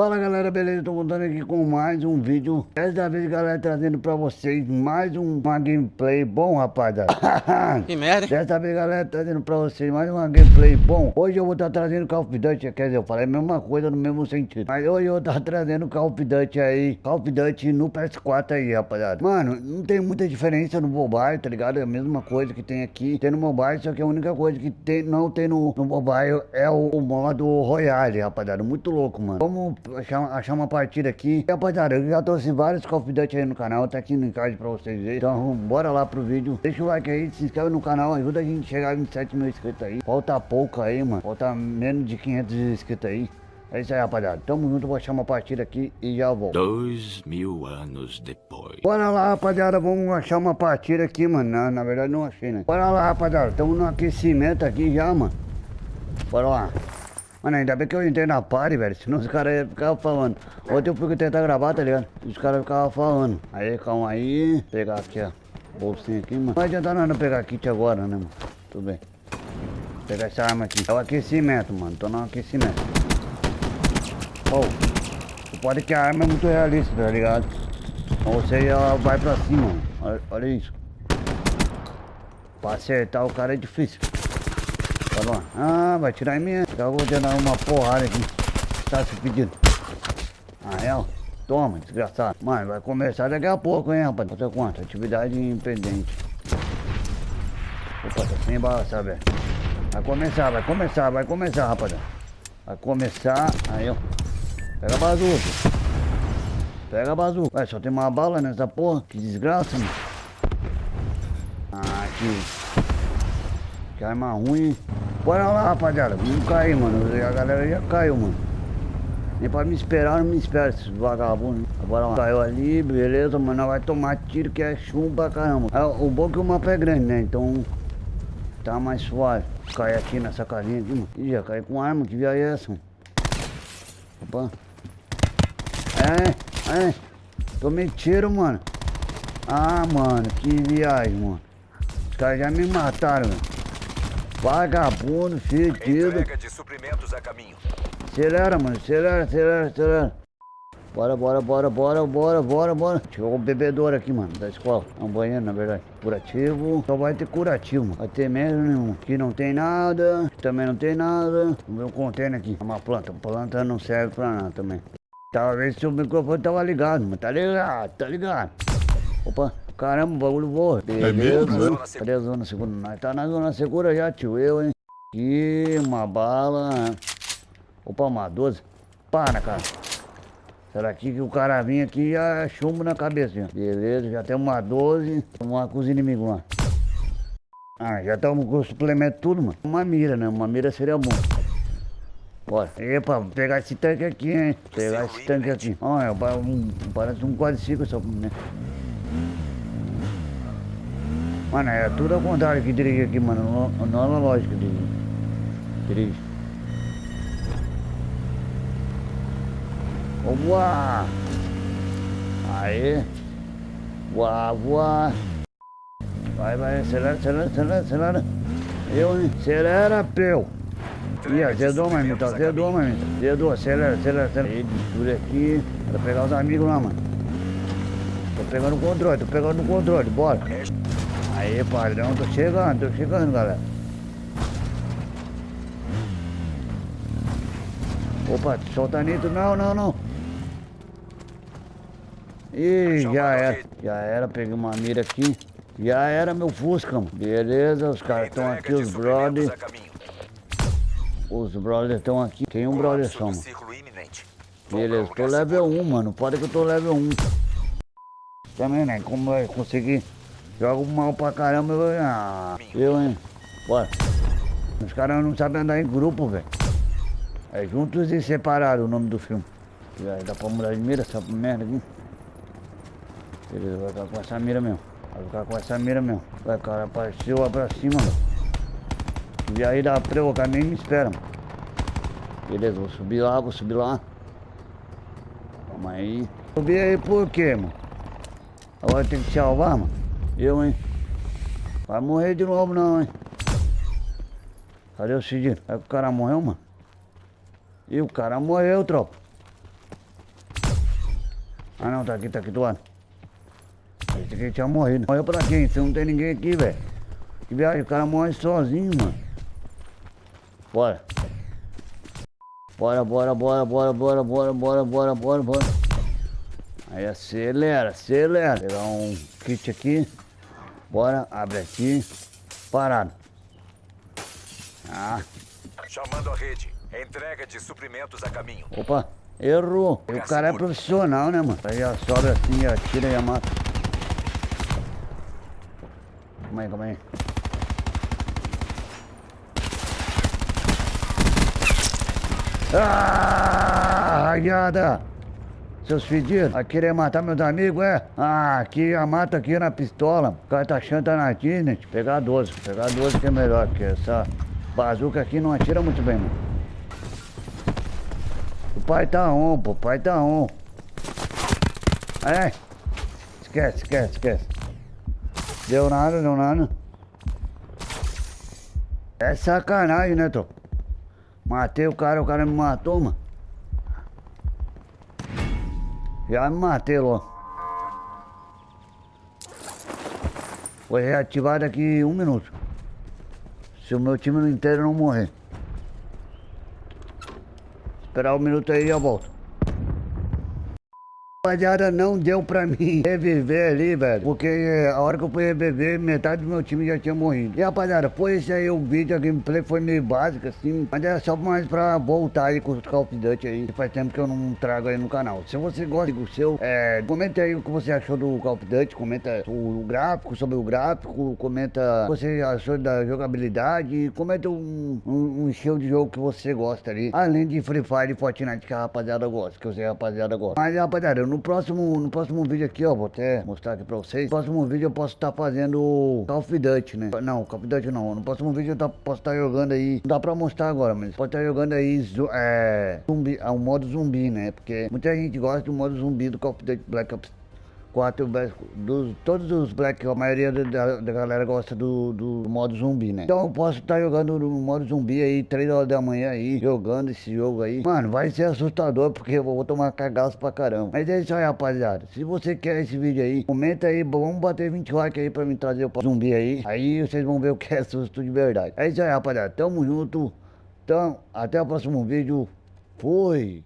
Fala galera, beleza? Tô contando aqui com mais um vídeo. Dessa vez galera, trazendo pra vocês mais um, uma gameplay bom rapaziada. Que merda, hein? Dessa vez galera, trazendo pra vocês mais uma gameplay bom. Hoje eu vou estar tá trazendo Call of Duty, quer dizer, eu falei a mesma coisa no mesmo sentido. Mas hoje eu vou estar tá trazendo Call of Duty aí Call of Duty no PS4 aí rapaziada. Mano, não tem muita diferença no mobile, tá ligado? É a mesma coisa que tem aqui Tem no mobile, só que a única coisa que tem, não tem no, no mobile é o, o modo Royale, rapaziada. Muito louco, mano. Vamos achar, achar uma partida aqui. E, rapaziada, eu já trouxe vários Call of Duty aí no canal, tá aqui no card pra vocês verem. Então, bora lá pro vídeo. Deixa o like aí, se inscreve no canal, ajuda a gente a chegar a 27 mil inscritos aí. Falta pouco aí, mano. Falta menos de 500 inscritos aí. É isso aí, rapaziada. Tamo junto, vou achar uma partida aqui e já volto. Dois mil anos depois. Bora lá, rapaziada. Vamos achar uma partida aqui, mano. Na, na verdade, não achei, né? Bora lá, rapaziada. Tamo no aquecimento aqui já, mano. Bora lá. Mano, ainda bem que eu entrei na party, velho. Senão os caras ficavam falando. Ontem eu fui tentar gravar, tá ligado? Os caras ficavam falando. Aí, calma aí. Vou pegar aqui, ó. Bolsinha aqui, mano. Não vai adiantar nada pegar kit agora, né, mano? Tudo bem. Vou pegar essa arma aqui. É o aquecimento, mano. Tô no aquecimento. Oh. Pode que a arma é muito realista, tá ligado? Então você já vai pra cima, mano. Olha, olha isso. Pra acertar o cara é difícil. Ah, vai tirar em mim. Vou te dar uma porrada aqui. Tá se pedindo. Ah, é? Toma, desgraçado. Mano, vai começar daqui a pouco, hein, rapaz. Outra quanto? Atividade impedente. Opa, tá sem bala, sabe? Vai começar, vai começar, vai começar, rapaziada. Vai começar. Aí, ó. Pega a bazuca. Pega a bazuca. Ué, só tem uma bala nessa porra. Que desgraça, mano. Ah, que... Que arma ruim. Bora lá, rapaziada. Vamos cair, mano. A galera já caiu, mano. Nem pra me esperar, não me espera esses vagabundos. Bora lá. Caiu ali, beleza, mano. Vai tomar tiro que é chumbo pra caramba. É, o bom é que o mapa é grande, né? Então tá mais suave. Cair aqui nessa casinha aqui, mano. Ih, já caí com arma. Que viagem é essa, mano? Opa. É, é. Tomei tiro, mano. Ah, mano. Que viagem, mano. Os caras já me mataram. Vagabundo, fedido. Entrega de suprimentos a caminho. Acelera, mano. Acelera, acelera, acelera. Bora, bora, bora, bora, bora, bora, bora. Chegou um bebedouro aqui, mano, da escola. É um banheiro, na verdade. Curativo. Só vai ter curativo, mano. Vai ter mesmo nenhum. Aqui não tem nada. Aqui também não tem nada. Vamos ver um container aqui. Uma planta. Planta não serve pra nada também. Talvez se o microfone tava ligado, mano. Tá ligado, tá ligado. Opa. Caramba, o bagulho voa. Beleza. Cadê a zona segura? Nós tá na zona segura já, tio. Eu, hein? Aqui, uma bala. Opa, uma 12. Para, cara. Será que o cara vinha aqui e já chumbo na cabeça? Beleza, já tem uma 12. Vamos lá com os inimigos lá. Ah, já estamos com o suplemento tudo, mano. Uma mira, né? Uma mira seria bom. Bora. Epa, vou pegar esse tanque aqui, hein? Pegar esse tanque aqui. Olha, um, parece um quadriciclo só, né? Mano, é tudo ao contrário que dirige aqui, mano. Não, não é lógico de dirige. Voar! Aí! Voar, voar! Vai, vai, acelera, acelera, acelera, acelera! Eu, hein? Acelera, peu! Ih, azedou, mamita, azedou, mamita. Azedou, acelera, acelera, acelera. Aí, mistura aqui. Pra pegar os amigos lá, mano. Tô pegando o controle, tô pegando o controle, bora! Aí, padrão, tô chegando, tô chegando, galera. Opa, solta nitro, não, não, não. Ih, já era, já era, peguei uma mira aqui. Já era meu Fusca, mano. Beleza, os caras estão aqui, os brothers. Os brothers estão aqui. Tem um brother só, mano. Beleza, tô level 1, mano. Pode que eu tô level 1. Também, né? Como vai conseguir Jogo mal pra caramba, eu... Ah, eu, hein? Bora. Os caras não sabem andar em grupo, velho. É juntos e separados o nome do filme. Já dá pra mudar de mira essa merda aqui. Beleza, vai ficar com essa mira mesmo. Vai ficar com essa mira mesmo. Vai, cara, apareceu lá pra cima, mano. E aí dá pra eu, nem me espera, mano. Beleza, vou subir lá, vou subir lá. Calma aí. Subir aí por quê, mano? Agora tem que salvar, mano. Eu, hein? Vai morrer de novo não, hein? Cadê o Cidinho? É que o cara morreu, mano? E o cara morreu, tropa. Ah não, tá aqui, tá aqui do lado. Esse aqui tinha morrido. Morreu pra quem? Se não tem ninguém aqui, velho. Que viagem, o cara morre sozinho, mano. Bora. Bora, bora, bora, bora, bora, bora, bora, bora, bora, bora. Aí acelera, acelera. Pegar um kit aqui. Bora, abre aqui. Parado. Ah. Chamando a rede. Entrega de suprimentos a caminho. Opa, errou. O cara é profissional, né, mano? Aí já sobe assim, atira e mata. Calma aí, calma aí. Ah, raiada! Seus fedidos, a querer matar meus amigos, é? Ah, aqui a mata aqui na pistola. O cara tá achando que tá na Disney. Pegar 12, pegar 12 que é melhor, porque essa bazuca aqui não atira muito bem, mano. O pai tá on, pô, o pai tá on. É, esquece, esquece, esquece. Deu nada, deu nada. É sacanagem, né, Tô? Matei o cara, o cara me matou, mano. Já me matei logo. Foi reativado aqui um minuto. Se o meu time inteiro não morrer. Esperar um minuto aí e eu volto. Rapaziada, não deu pra mim reviver ali, velho. Porque eh, a hora que eu fui reviver, metade do meu time já tinha morrido. E rapaziada, foi esse aí o vídeo, a gameplay foi meio básica, assim. Mas é só mais pra voltar aí com os Call of Duty aí. Faz tempo que eu não trago aí no canal. Se você gosta do seu, é, comenta aí o que você achou do Call of Duty. Comenta o, gráfico, sobre o gráfico. Comenta o que você achou da jogabilidade. Comenta um, um, um estilo de jogo que você gosta ali. Além de Free Fire e Fortnite que a rapaziada gosta. Que eu sei a rapaziada gosta. Mas rapaziada, eu no próximo, no próximo vídeo aqui, ó, vou até mostrar aqui pra vocês. No próximo vídeo eu posso estar tá fazendo Call of Duty, né? Não, Call of Duty não. No próximo vídeo eu tá, posso estar tá jogando aí. Não dá pra mostrar agora, mas pode estar tá jogando aí é, zumbi, é, o modo zumbi, né? Porque muita gente gosta do modo zumbi do Call of Duty Black Ops quatro dos, todos os Black, a maioria da, da galera gosta do, do, modo zumbi, né? Então eu posso estar tá jogando no modo zumbi aí, 3 horas da manhã aí, jogando esse jogo aí. Mano, vai ser assustador porque eu vou tomar cagaço pra caramba. Mas é isso aí, rapaziada. Se você quer esse vídeo aí, comenta aí, vamos bater 20 likes aí pra me trazer o zumbi aí. Aí vocês vão ver o que é susto de verdade. É isso aí, rapaziada. Tamo junto. Então, até o próximo vídeo. Fui!